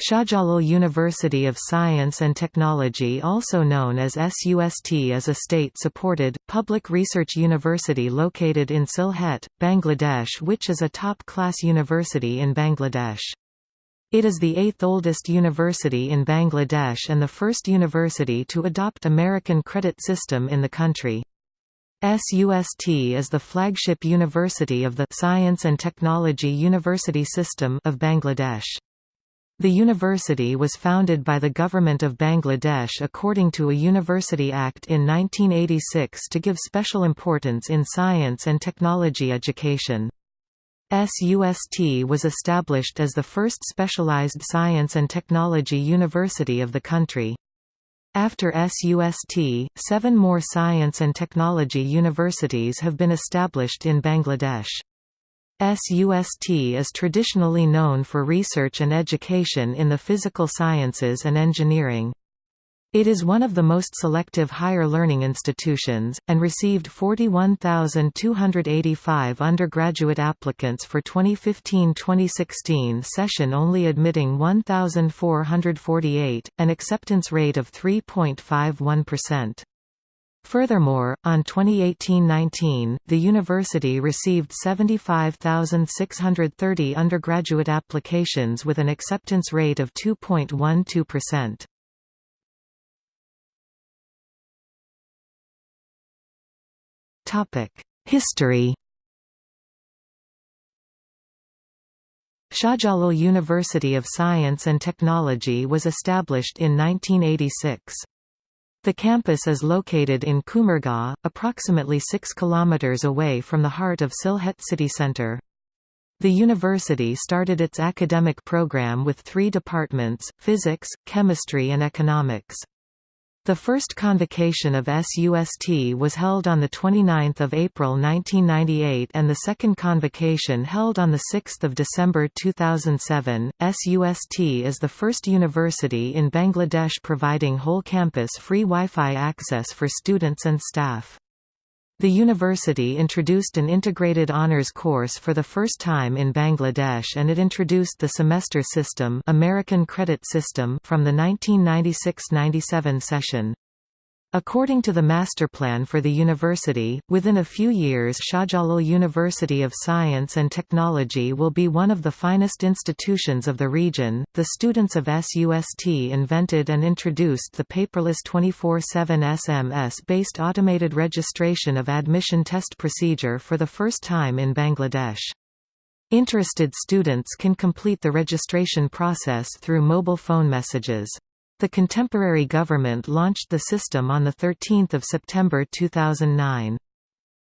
Shahjalal University of Science and Technology also known as SUST is a state-supported, public research university located in Sylhet, Bangladesh which is a top-class university in Bangladesh. It is the eighth oldest university in Bangladesh and the first university to adopt American credit system in the country. SUST is the flagship university of the Science and Technology University System of Bangladesh. The university was founded by the Government of Bangladesh according to a University Act in 1986 to give special importance in science and technology education. SUST was established as the first specialized science and technology university of the country. After SUST, seven more science and technology universities have been established in Bangladesh. SUST is traditionally known for research and education in the physical sciences and engineering. It is one of the most selective higher learning institutions, and received 41,285 undergraduate applicants for 2015–2016 session only admitting 1,448, an acceptance rate of 3.51%. Furthermore, on 2018–19, the university received 75,630 undergraduate applications with an acceptance rate of 2.12%. History Shahjalal University of Science and Technology was established in 1986. The campus is located in Kumargaon, approximately 6 km away from the heart of Sylhet city centre. The university started its academic program with three departments, physics, chemistry and economics. The first convocation of SUST was held on 29 April 1998 and the second convocation held on 6 December 2007. SUST is the first university in Bangladesh providing whole campus free Wi-Fi access for students and staff. The university introduced an integrated honors course for the first time in Bangladesh and it introduced the semester system American Credit System from the 1996–97 session. According to the master plan for the university, within a few years Shahjalal University of Science and Technology will be one of the finest institutions of the region. The students of SUST invented and introduced the paperless 24/7 SMS-based automated registration of admission test procedure for the first time in Bangladesh. Interested students can complete the registration process through mobile phone messages. The contemporary government launched the system on 13 September 2009.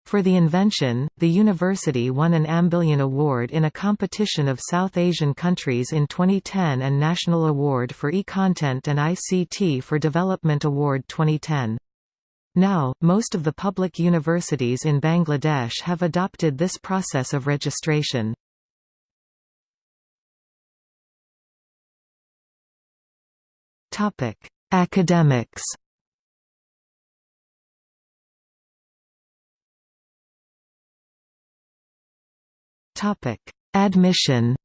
For the invention, the university won an mBillionth Award in a competition of South Asian countries in 2010 and National Award for E-Content and ICT for Development Award 2010. Now, most of the public universities in Bangladesh have adopted this process of registration. Topic: Academics. Topic: Admission.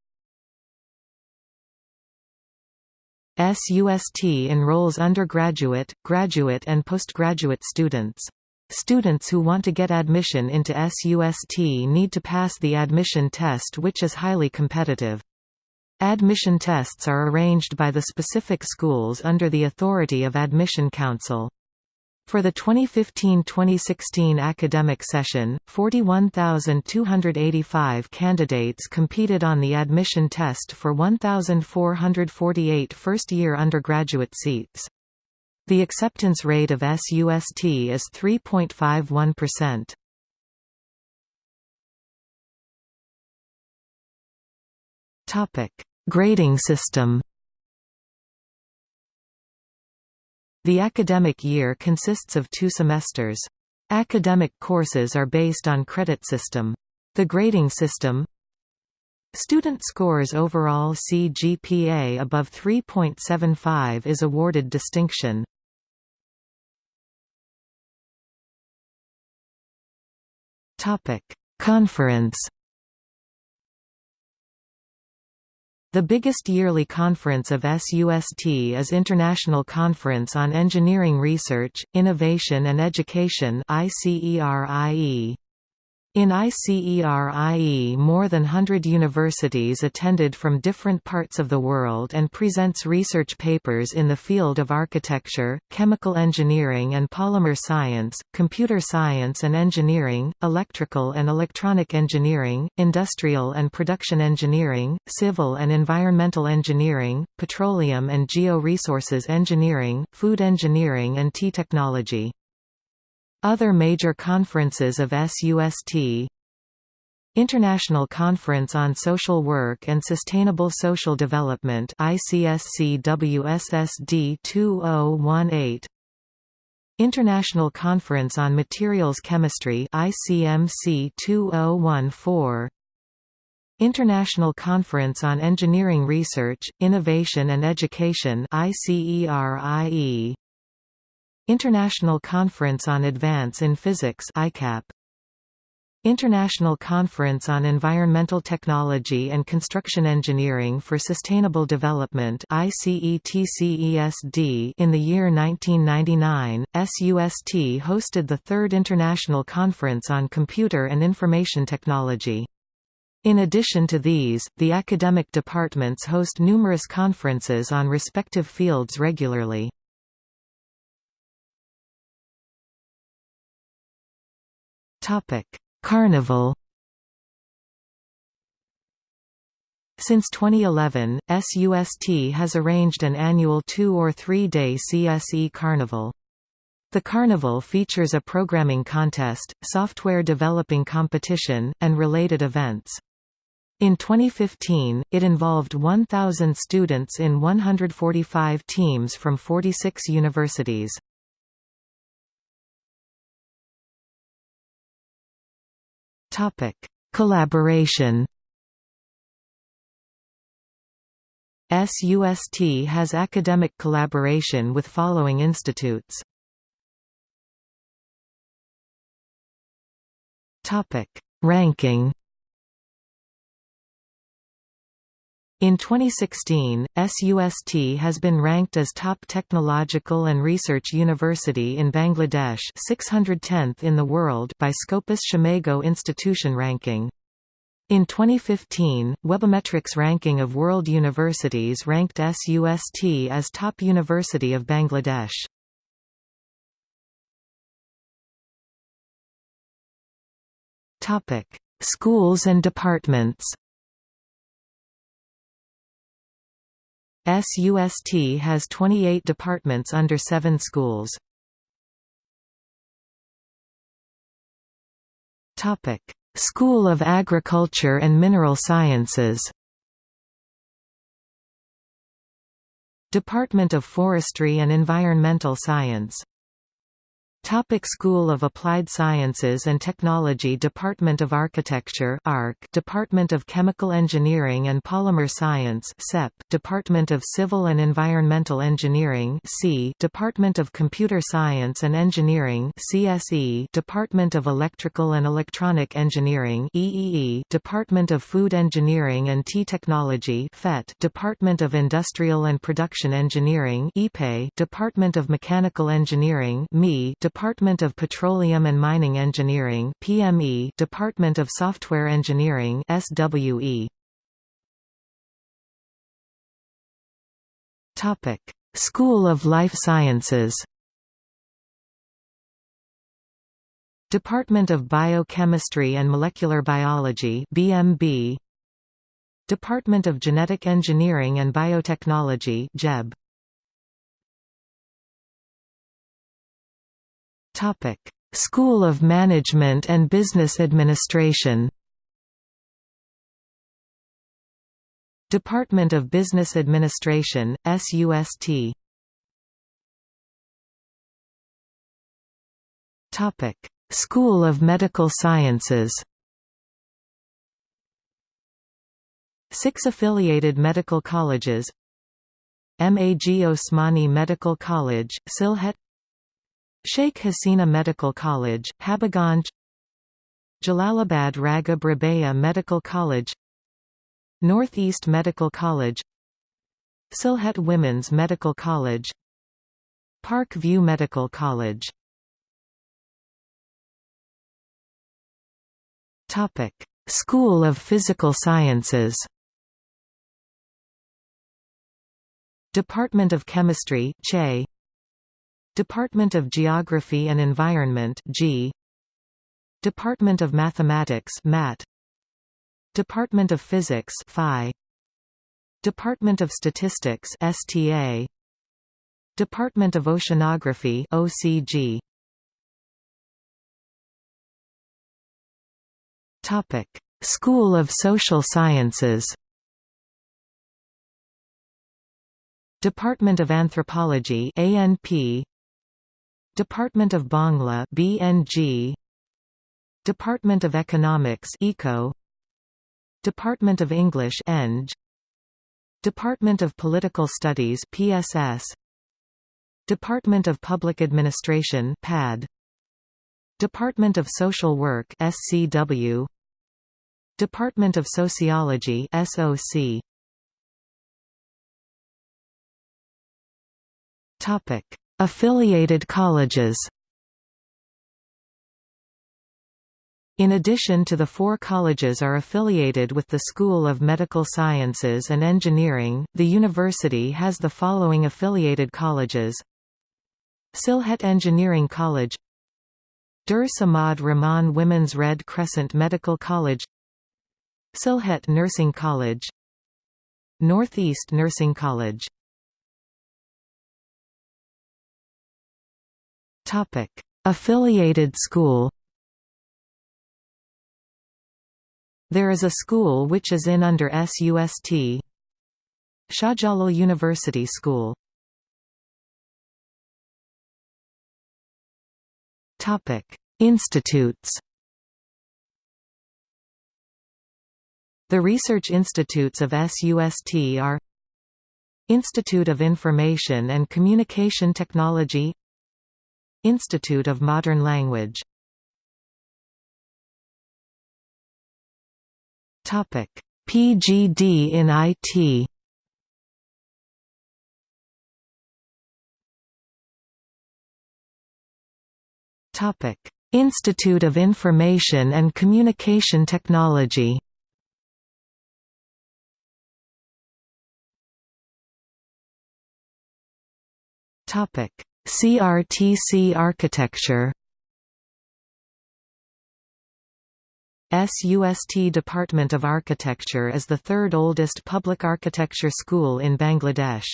SUST enrolls undergraduate, graduate and postgraduate students. Students who want to get admission into SUST need to pass the admission test which is highly competitive. Admission tests are arranged by the specific schools under the authority of Admission Council. For the 2015–2016 academic session, 41,285 candidates competed on the admission test for 1,448 first-year undergraduate seats. The acceptance rate of SUST is 3.51%. Topic: Grading system. The academic year consists of two semesters. Academic courses are based on credit system. The grading system Student scores overall CGPA above 3.75 is awarded distinction. Conference The biggest yearly conference of SUST is International Conference on Engineering Research, Innovation and Education ICERIE. In ICERIE more than 100 universities attended from different parts of the world and presents research papers in the field of architecture, chemical engineering and polymer science, computer science and engineering, electrical and electronic engineering, industrial and production engineering, civil and environmental engineering, petroleum and geo-resources engineering, food engineering and tea technology. Other major conferences of SUST International Conference on Social Work and Sustainable Social Development ICSC-WSSD 2018 International Conference on Materials Chemistry ICMC 2014 International Conference on Engineering Research, Innovation and Education ICERIE International Conference on Advance in Physics ICAP. International Conference on Environmental Technology and Construction Engineering for Sustainable Development ICETCESD In the year 1999, SUST hosted the Third International Conference on Computer and Information Technology. In addition to these, the academic departments host numerous conferences on respective fields regularly. Carnival. Since 2011, SUST has arranged an annual two- or three-day CSE Carnival. The carnival features a programming contest, software developing competition, and related events. In 2015, it involved 1,000 students in 145 teams from 46 universities. Topic: Collaboration. SUST has academic collaboration with following institutes. Topic: Ranking. In 2016, SUST has been ranked as top technological and research university in Bangladesh 610th in the world by Scopus SCImago Institution Ranking. In 2015, Webometrics ranking of world universities ranked SUST as top university of Bangladesh. Schools and departments SUST has 28 departments under seven schools. Topic: School of Agriculture and Mineral Sciences Department of Forestry and Environmental Science Topic School of Applied Sciences and Technology Department of Architecture ARC Department of Chemical Engineering and Polymer Science CEP Department of Civil and Environmental Engineering C Department of Computer Science and Engineering CSE Department of Electrical and Electronic Engineering EEE Department of Food Engineering and Tea Technology FET Department of Industrial and Production Engineering EPE Department of Mechanical Engineering ME Department of Petroleum and Mining Engineering PME Department of Software Engineering SWE Topic. School of Life Sciences Department of Biochemistry and Molecular Biology BMB Department of Genetic Engineering and Biotechnology JEB Topic: School of Management and Business Administration. Department of Business Administration, SUST. Topic: School of Medical Sciences. Six affiliated medical colleges MAG Osmani Medical College, Sylhet Sheikh Hasina Medical College, Habiganj Jalalabad Ragib Rabea Medical College Northeast Medical College Sylhet Women's Medical College Park View Medical College. School of Physical Sciences. Department of Chemistry CHE Department of Geography and Environment G. Department of Mathematics MAT Department of Physics Phi. Department of Statistics STA Department of Oceanography OCG Topic. School of Social Sciences. Department of Anthropology ANP Department of Bangla BNG Department of Economics ECO Department of English ENG. Department of Political Studies PSS Department of Public Administration PAD Department of Social Work SCW Department of Sociology SOC Topic: Affiliated colleges. In addition to the four colleges are affiliated with the School of Medical Sciences and Engineering, the university has the following affiliated colleges Sylhet Engineering College Dur Samad Rahman Women's Red Crescent Medical College Sylhet Nursing College Northeast Nursing College Topic: Affiliated school. There is a school which is in under SUST. Shahjalal University School. Topic: Institutes. The research institutes of SUST are Institute of Information and Communication Technology Institute of Modern Language Topic PGD in IT Topic: Institute of Information and Communication Technology. Topic: CRTC architecture SUST Department of Architecture is the third oldest public architecture school in Bangladesh.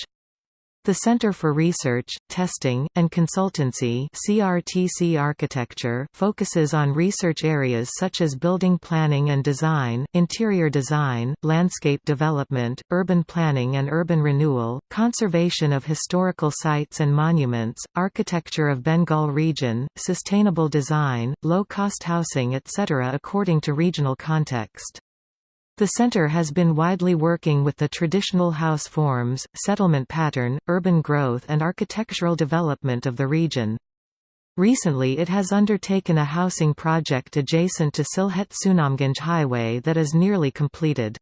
The Center for Research, Testing, and Consultancy CRTC Architecture focuses on research areas such as building planning and design, interior design, landscape development, urban planning and urban renewal, conservation of historical sites and monuments, architecture of Bengal region, sustainable design, low-cost housing etc. according to regional context. The center has been widely working with the traditional house forms, settlement pattern, urban growth and architectural development of the region. Recently it has undertaken a housing project adjacent to Sylhet-Sunamganj Highway that is nearly completed.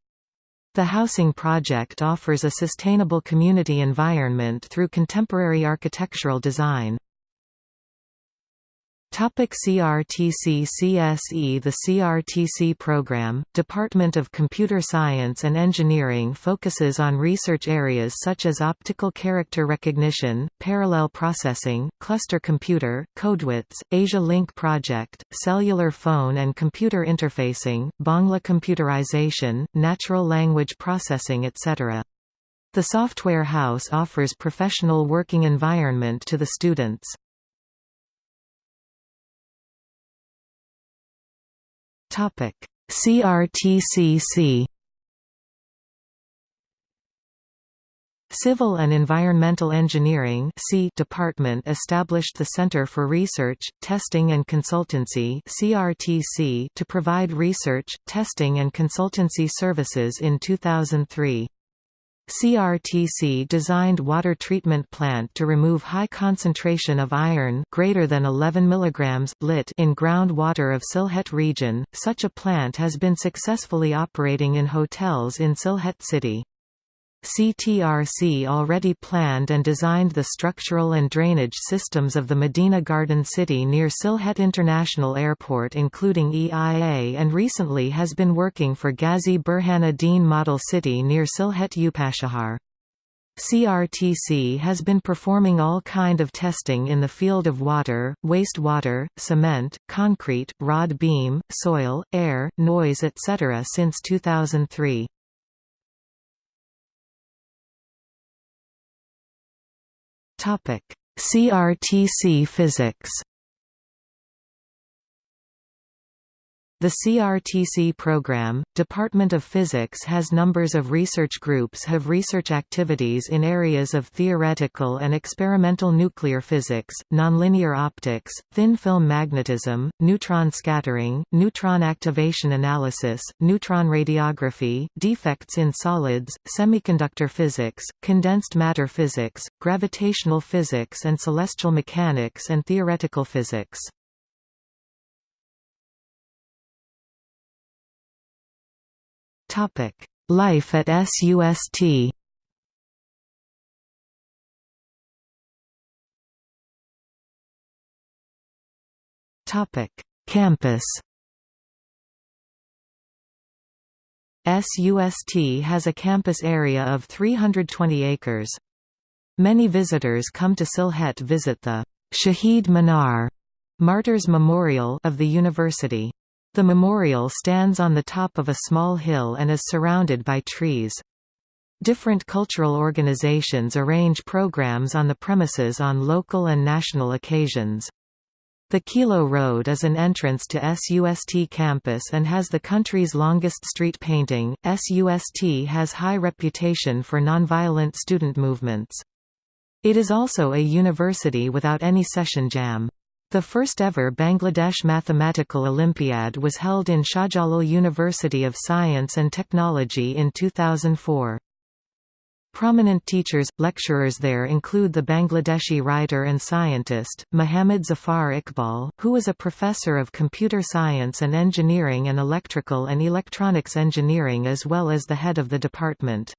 The housing project offers a sustainable community environment through contemporary architectural design. Topic CRTC CSE The CRTC program, Department of Computer Science and Engineering focuses on research areas such as optical character recognition, parallel processing, cluster computer, CodeWits, Asia Link project, cellular phone and computer interfacing, Bangla computerization, natural language processing etc. The software house offers professional working environment to the students. Topic: CRTCC Civil and Environmental Engineering department established the Center for Research, Testing and Consultancy to provide research, testing and consultancy services in 2003. CRTC designed water treatment plant to remove high concentration of iron greater than 11 mg lit in groundwater of Sylhet region. Such a plant has been successfully operating in hotels in Sylhet city. CTRC already planned and designed the structural and drainage systems of the Medina Garden City near Sylhet International Airport including EIA and recently has been working for Ghazi Burhanuddin Model City near Sylhet Upashahar. CRTC has been performing all kind of testing in the field of water, wastewater, cement, concrete, rod beam, soil, air, noise etc. since 2003. Topic: CRTC physics. The CRTC program, Department of Physics has numbers of research groups have research activities in areas of theoretical and experimental nuclear physics, nonlinear optics, thin-film magnetism, neutron scattering, neutron activation analysis, neutron radiography, defects in solids, semiconductor physics, condensed matter physics, gravitational physics and celestial mechanics and theoretical physics. Topic: Life at SUST. Topic: Campus. SUST has a campus area of 320 acres. Many visitors come to Sylhet to visit the Shaheed Minar Martyrs Memorial of the university. The memorial stands on the top of a small hill and is surrounded by trees. Different cultural organizations arrange programs on the premises on local and national occasions. The Kilo Road is an entrance to SUST campus and has the country's longest street painting. SUST has high reputation for nonviolent student movements. It is also a university without any session jam. The first ever Bangladesh Mathematical Olympiad was held in Shahjalal University of Science and Technology in 2004. Prominent teachers, lecturers there include the Bangladeshi writer and scientist, Muhammad Zafar Iqbal, who was a professor of computer science and engineering and electrical and electronics engineering as well as the head of the department.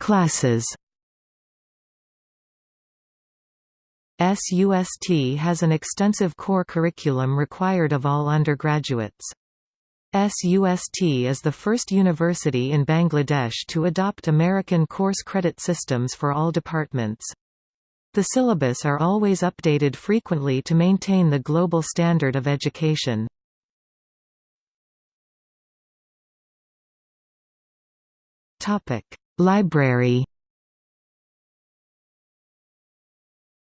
Classes SUST has an extensive core curriculum required of all undergraduates. SUST is the first university in Bangladesh to adopt American course credit systems for all departments. The syllabus are always updated frequently to maintain the global standard of education. Library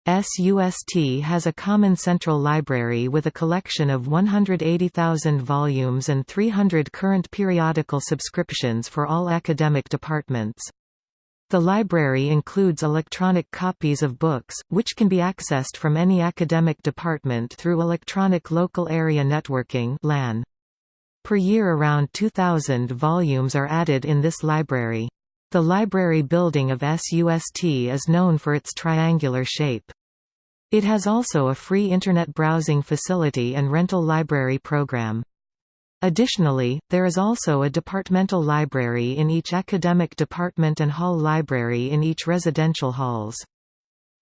SUST has a common central library with a collection of 180,000 volumes and 300 current periodical subscriptions for all academic departments. The library includes electronic copies of books, which can be accessed from any academic department through Electronic Local Area Networking. Per year around 2,000 volumes are added in this library. The library building of SUST is known for its triangular shape. It has also a free Internet browsing facility and rental library program. Additionally, there is also a departmental library in each academic department and hall library in each residential halls.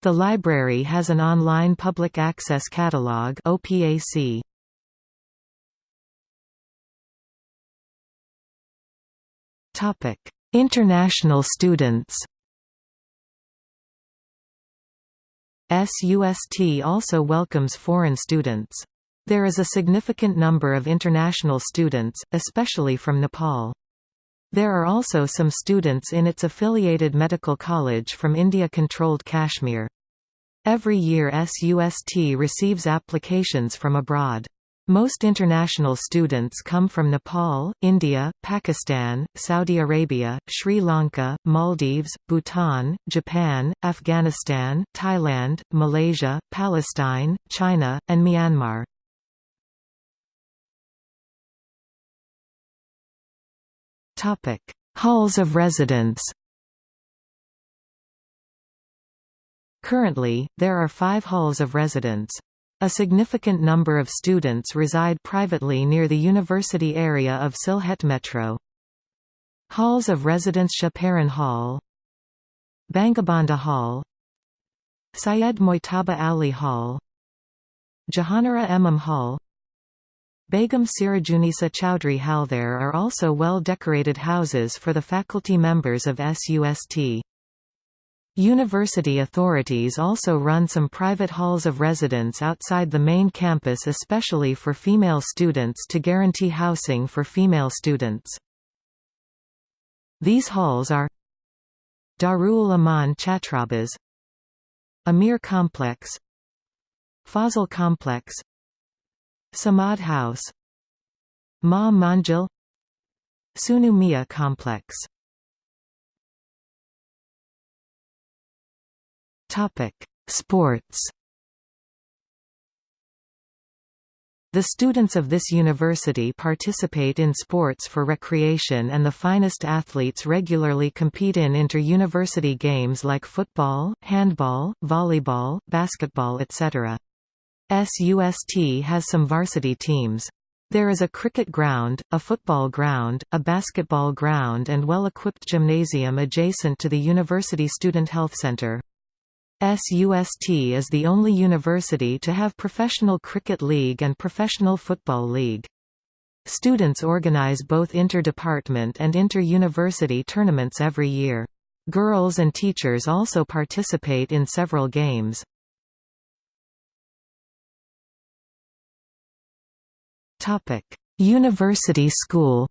The library has an online public access catalog OPAC. Topic: International students SUST also welcomes foreign students. There is a significant number of international students, especially from Nepal. There are also some students in its affiliated medical college from India-controlled Kashmir. Every year SUST receives applications from abroad. Most international students come from Nepal, India, Pakistan, Saudi Arabia, Sri Lanka, Maldives, Bhutan, Japan, Afghanistan, Thailand, Malaysia, Palestine, China, and Myanmar. Halls of residence. Currently, there are five halls of residence. A significant number of students reside privately near the university area of Sylhet Metro. Halls of residence Shah Paran Hall Bangabandhu Hall Syed Mujtaba Ali Hall Jahanara Imam Hall Begum Sirajunisa Chowdhury Hall There are also well-decorated houses for the faculty members of SUST. University authorities also run some private halls of residence outside the main campus especially for female students to guarantee housing for female students. These halls are Darul Aman Chhatrabas Amir Complex Fazal Complex Samad House Ma Manjil Sunu Mia Complex Sports The students of this university participate in sports for recreation and the finest athletes regularly compete in inter-university games like football, handball, volleyball, basketball etc. SUST has some varsity teams. There is a cricket ground, a football ground, a basketball ground and well-equipped gymnasium adjacent to the University Student Health Centre. SUST is the only university to have professional cricket league and professional football league. Students organize both inter-department and inter-university tournaments every year. Girls and teachers also participate in several games. University School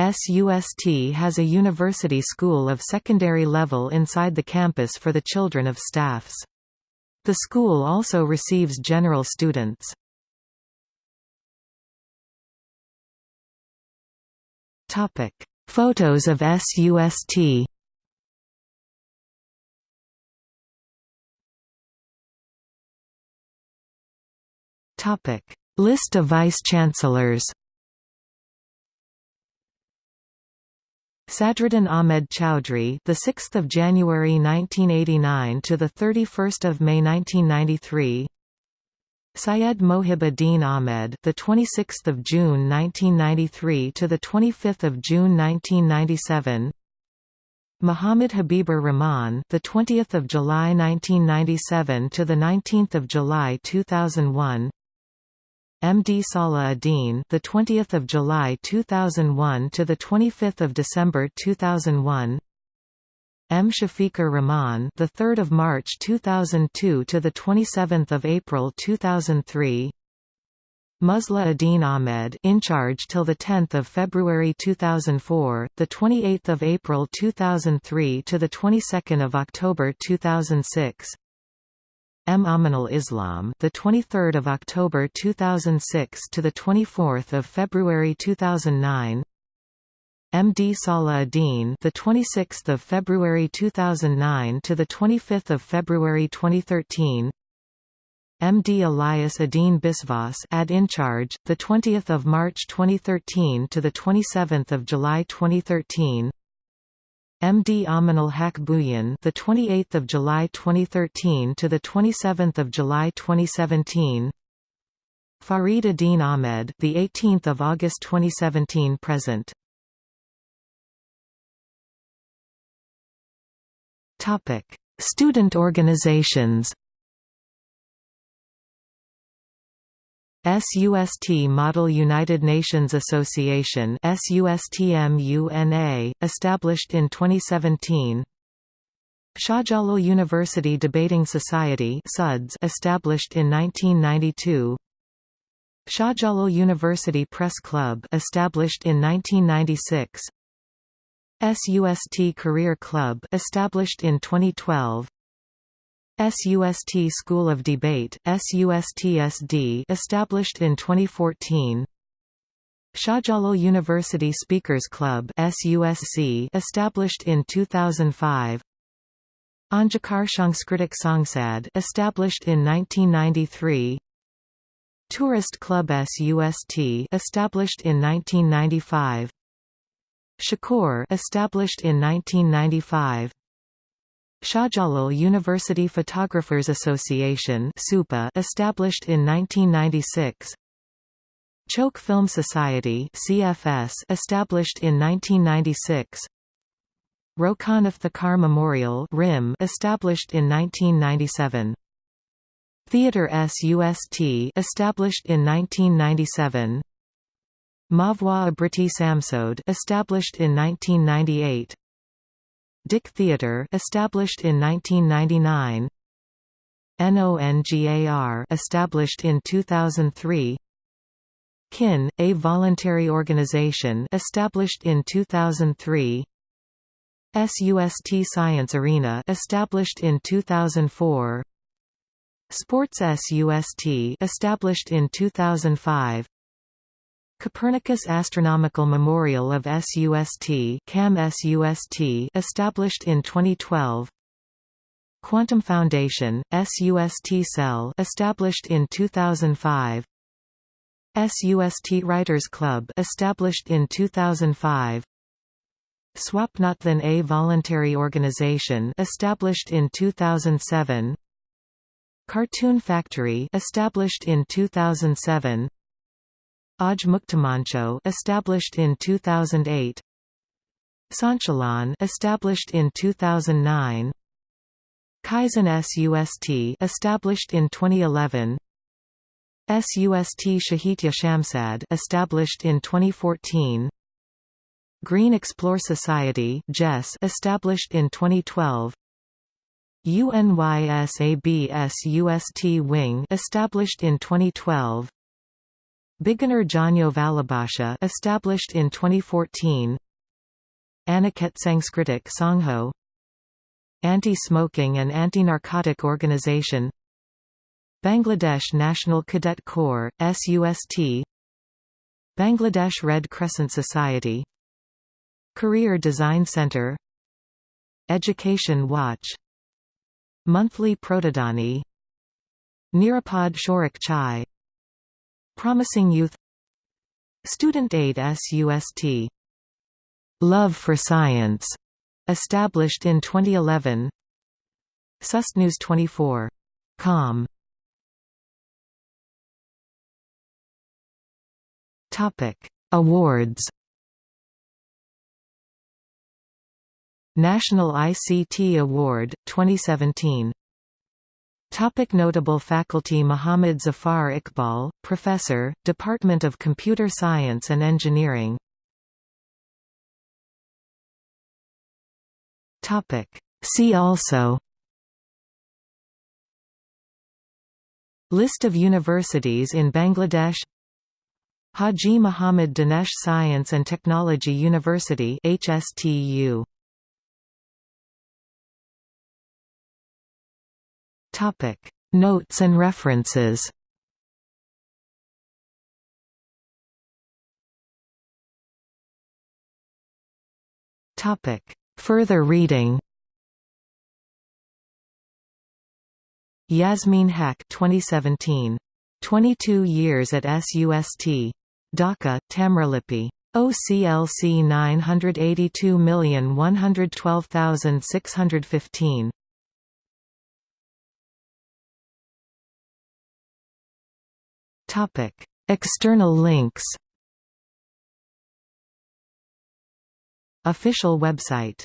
SUST has a university school of secondary level inside the campus for the children of staffs. The school also receives general students. Topic: Photos of SUST Topic: List of vice-chancellors. Sadruddin Ahmed Chowdhury, the 6th of January 1989 to the 31st of May 1993. Syed Mohib Uddin Ahmed, the 26th of June 1993 to the 25th of June 1997. Muhammad Habibur Rahman, the 20th of July 1997 to the 19th of July 2001. MD Salah Uddin, the 20th of July 2001 to the 25th of December 2001. M Shafiqur Rahman, the 3rd of March 2002 to the 27th of April 2003. Musleh Uddin Ahmed, in charge till the 10th of February 2004, the 28th of April 2003 to the 22nd of October 2006. M. Aminul Islam, the 23rd of October 2006 to the 24th of February 2009. M. D. Salah Uddin, the 26th of February 2009 to the 25th of February 2013. M. D. Elias Uddin Biswas, ad in charge, the 20th of March 2013 to the 27th of July 2013. MD Aminul Haque Bhuiyan, the 28th of July 2013 to the 27th of July 2017. Farid Uddin Ahmed, the 18th of August 2017 present. Topic: Student organizations. SUST Model United Nations Association SUSTMUNA, established in 2017 Shahjalal University Debating Society SUDS, established in 1992 Shahjalal University Press Club established in 1996 SUST Career Club established in 2012 SUST School of Debate, SUSTSD established in 2014 Shahjalal University Speakers Club SUSC established in 2005 Anjakar Shanskritik Sangsad established in 1993 Tourist Club SUST established in 1995 Shakur established in 1995 Shahjalal University Photographers Association established in 1996 Choke Film Society CFS established in 1996 Rokan Iftikhar Memorial RIM established in 1997 Theatre SUST established in 1997 Mavwa Abriti Samsod established in 1998 Dick Theatre established in 1999 NONGAR established in 2003 KIN, a voluntary organization established in 2003 SUST Science Arena established in 2004 Sports SUST established in 2005 Copernicus Astronomical Memorial of SUST CAM SUST established in 2012 Quantum Foundation, SUST Cell established in 2005 SUST Writers Club established in 2005 Swapnathan a voluntary organization established in 2007 Cartoon Factory established in 2007 Aj Muktamancho established in 2008 Sanchalan established in 2009 Kaizen SUST established in 2011 SUST Shahitya Shamsad established in 2014 Green Explore Society JES established in 2012 UNYSABS UST Wing established in 2012 Beginner Janyo Valabhasha established in 2014 Aniket Sanskritic Sangho. Anti-Smoking and Anti-Narcotic Organization. Bangladesh National Cadet Corps, SUST Bangladesh Red Crescent Society. Career Design Center. Education Watch. Monthly Protodani Nirapad Shorak Chai Promising Youth Student Aid SUST Love for Science established in 2011 SUSTnews 24. Com Topic: Awards. National ICT Award 2017. Topic notable faculty Muhammad Zafar Iqbal, Professor, Department of Computer Science and Engineering Topic. See also List of universities in Bangladesh Haji Muhammad Danesh Science and Technology University HSTU Topic. Notes and references. Topic. Further reading. Yasmin Haque 2017 22 years at SUST Dhaka, Tamralipi. OCLC 982112615. Topic: External links. Official website